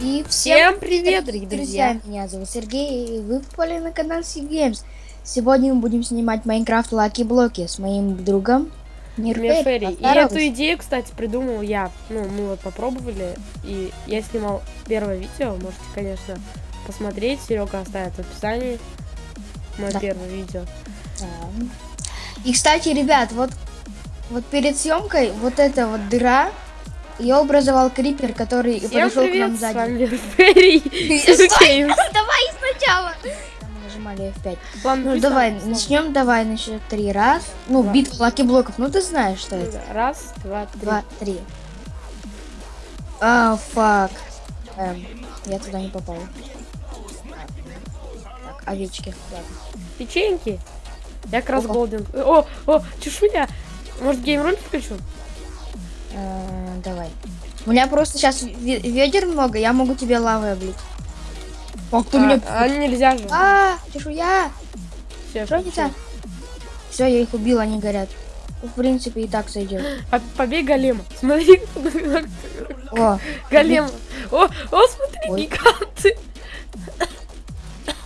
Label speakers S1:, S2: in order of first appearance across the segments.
S1: И
S2: Всем привет, дорогие друзья.
S1: Меня зовут Сергей, и вы попали на канал Games. Сегодня мы будем снимать Майнкрафт Лаки Блоки с моим другом. Мирферри.
S2: И эту идею, кстати, придумал я. Ну, мы вот попробовали, и я снимал первое видео. Можете, конечно, посмотреть. Серега оставит в описании мое
S1: Да.
S2: первое видео.
S1: Да. И, кстати, ребят, вот, вот перед съемкой вот эта вот дыра, ее образовал крипер, который
S2: Всем
S1: подошел к
S2: привет,
S1: нам
S2: с
S1: сзади.
S2: вами.
S1: Давай сначала. Мы нажимали F5.
S2: Ладно,
S1: Ну давай, начнем, давай, на счет три. Раз. Ну,
S2: Два.
S1: битва lucky блоков. Ну ты знаешь, что это.
S2: Раз, два, три.
S1: Два, три. А, fuck. Эм, я туда не попал. Так, овечки.
S2: Печеньки. Я как раз golden. О, о, чешуя. Может, геймроль включу?
S1: Э, давай. У меня просто сейчас ведер много, я могу тебе лавой облить. Ты
S2: А,
S1: меня...
S2: а нельзя же.
S1: А, чешуя! Не так? Все, я их убил, они горят. В принципе, и так сойдет.
S2: По- Побей голема. Смотри,
S1: О,
S2: голема. О, о, смотри,
S1: Ой.
S2: гиганты.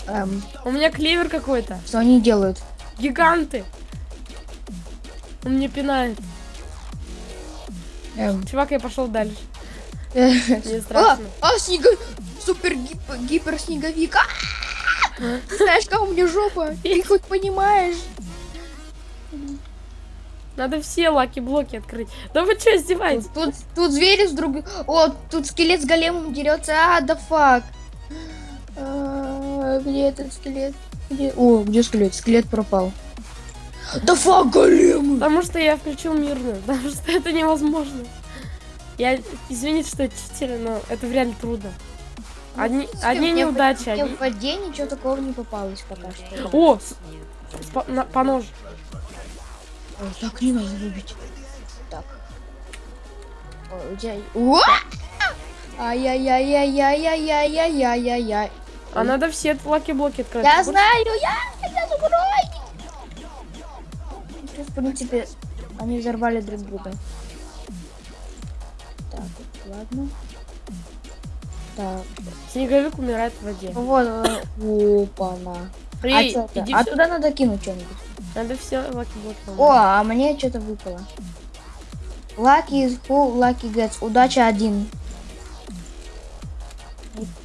S1: эм,
S2: У меня клевер какой-то.
S1: что они делают?
S2: Гиганты. Он мне пинает.
S1: Эм,
S2: Чувак, я пошел дальше.
S1: э,
S2: страшно.
S1: а, снега... Супер гип- гипер снеговик. А! Ты знаешь, как у меня жопа? Ты хоть понимаешь?
S2: Надо все lucky -блоки открыть. Да вы что, издеваетесь?
S1: Тут, тут звери с друг... О, тут скелет с големом дерется. А, да fuck. А, Где этот скелет? Где... О, где скелет? Скелет пропал. Да фак, големы!
S2: Потому что я включил мирную. Потому что это невозможно. Я, извините, что я читер, но это реально трудно. Одни,
S1: Ну,
S2: одни неудачи, одни...
S1: в воде ничего такого не попалось пока что.
S2: О, с- с по, на- по нож.
S1: Ой, так не надо любить. Так. Ой, у тебя... Ай-яй-яй-яй-яй-яй-яй-яй-яй-яй.
S2: А надо все lucky -блоки открыть.
S1: Я
S2: Вот
S1: знаю, я, я. Тут, в принципе, они взорвали друг друга. Так, ладно. Так,
S2: Снеговик умирает в воде.
S1: вот, э, опа-на. А, чё это?
S2: иди
S1: а туда надо кинуть что-нибудь.
S2: Надо все lucky -блоки.
S1: О, а мне что-то выпало. Lucky is full, lucky gets. Удача один.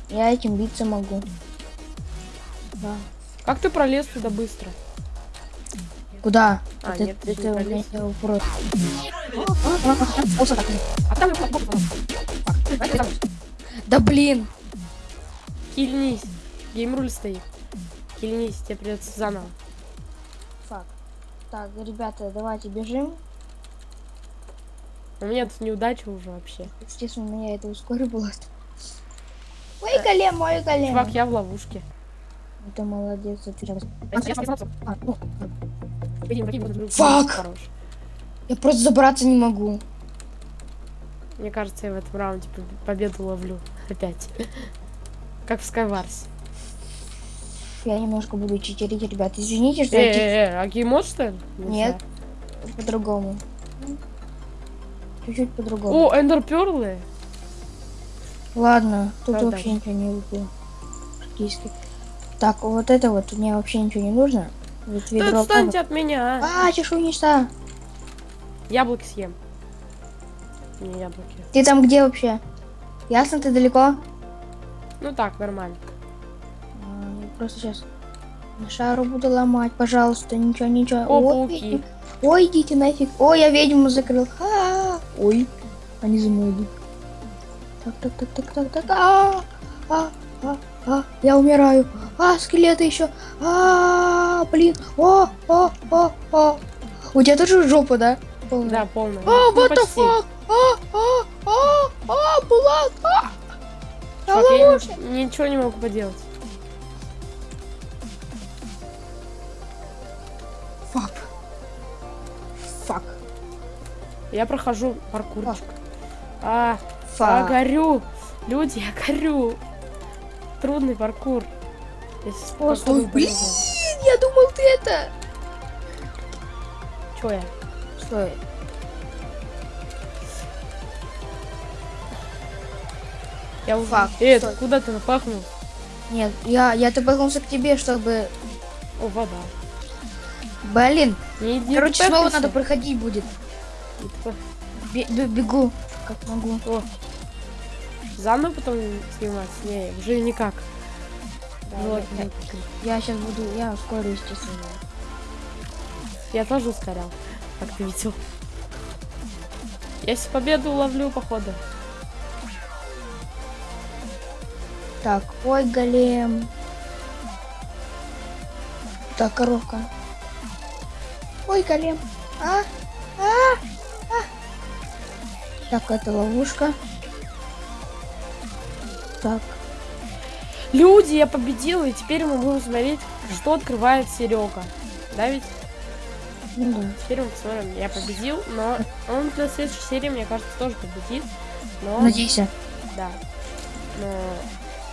S1: Я этим биться могу. Да.
S2: Как ты пролез туда быстро?
S1: Куда?
S2: А,
S1: это,
S2: нет, ты
S1: это у меня вопрос.
S2: А там...
S1: Да блин!
S2: Кильнись. Геймруль стоит. Кильнись, тебе придется заново.
S1: Фак. Так, ребята, давайте бежим.
S2: У меня тут неудача уже вообще.
S1: Естественно, меня это ускорило. Ой, голем, мой голем.
S2: Чувак, я в ловушке.
S1: Это молодец, это прям-
S2: Фак!
S1: Я просто забраться не могу.
S2: Мне кажется, я в этом раунде поб- победу ловлю. Опять. Как в Skywars.
S1: Я немножко буду читерить, ребят. Извините, что я
S2: э, а геймод что ли?
S1: Нет. по-другому. Чуть-чуть по-другому.
S2: О, эндер перлы.
S1: Ладно, тут вообще ничего не выпало. Так, вот это вот мне вообще ничего не нужно.
S2: Да отстаньте от меня. а.
S1: А, чешуйница.
S2: Яблоки съем. Не яблоки.
S1: Ты там где вообще? Ясно, ты далеко?
S2: Ну так, нормально.
S1: А, я просто сейчас шару буду ломать, пожалуйста, ничего, ничего.
S2: О,
S1: Ой,
S2: пауки.
S1: Ой, идите нафиг. Ой, я ведьму закрыл. А, Ой, они за мной идут. Так, так, так, так, так, так. А, а, а, а, я умираю. А, скелеты еще. А, блин. О, о, о, о. У тебя тоже жопа, да? Полная?
S2: Да, полная.
S1: А,
S2: Ну,
S1: what the fuck? А, а, а, а, Булат, а.
S2: Чувак, я ничего не могу поделать.
S1: Фак. Фак.
S2: Я прохожу паркурчик. А,
S1: Фак.
S2: горю. Люди, я горю трудный паркур.
S1: О, стой, блин, я думал ты это.
S2: Чё я?
S1: Что
S2: я? Я
S1: Фак,
S2: Э,
S1: стой.
S2: куда ты напахнул?
S1: Нет, я, я топнулся к тебе, чтобы...
S2: О, вода.
S1: Блин.
S2: Не, не
S1: Короче, снова надо проходить будет.
S2: Типа
S1: Бе бегу, как могу.
S2: О, Заново потом снимать? Не, уже никак.
S1: Да,
S2: Вот,
S1: я, я сейчас буду, я ускорю, естественно.
S2: Я тоже ускорял, как ты видел. Я себе победу ловлю, походу.
S1: Так, ой, голем. Так, коровка. Ой, голем. А, а, а. Так, это ловушка. Так,
S2: Люди, я победил, и теперь мы будем смотреть, что открывает Серега. Да ведь?
S1: ну да.
S2: Теперь мы посмотрим. Я победил, но он на следующей серии, мне кажется, тоже победит. Но,
S1: Надейся.
S2: да. Но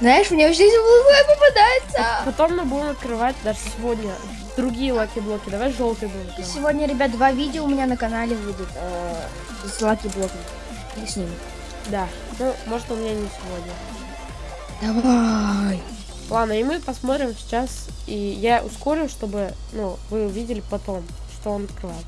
S1: Знаешь, мне вообще здесь попадается.
S2: потом мы будем открывать даже сегодня другие lucky -блоки. Давай желтый будем. открывать.
S1: Сегодня, ребят, два видео у меня на канале выйдут э, с лаки блоками. И с ними.
S2: Да. Ну, может, у меня не сегодня.
S1: Давай.
S2: Ладно, и мы посмотрим сейчас. И я ускорю, чтобы, ну, вы увидели потом, что он открывает.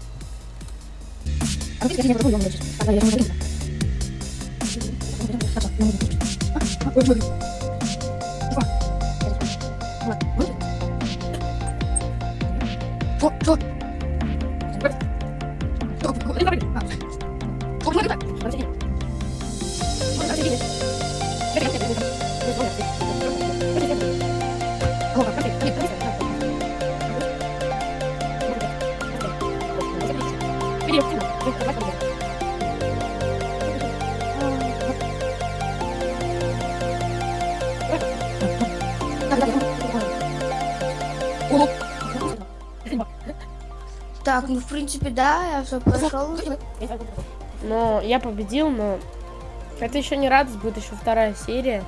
S1: Так, ну в принципе, да, я все прошел.
S2: Но я победил, но это еще не радость, будет еще вторая серия.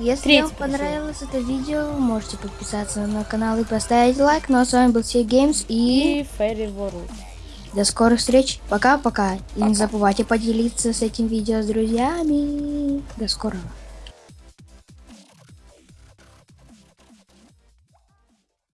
S1: Если
S2: Третий
S1: вам понравилось это видео, можете подписаться на канал и поставить лайк. Ну а с вами был Сей Геймс и
S2: И Ферри World.
S1: до скорых встреч. Пока-пока. И не забывайте поделиться с этим видео с друзьями. До скорого.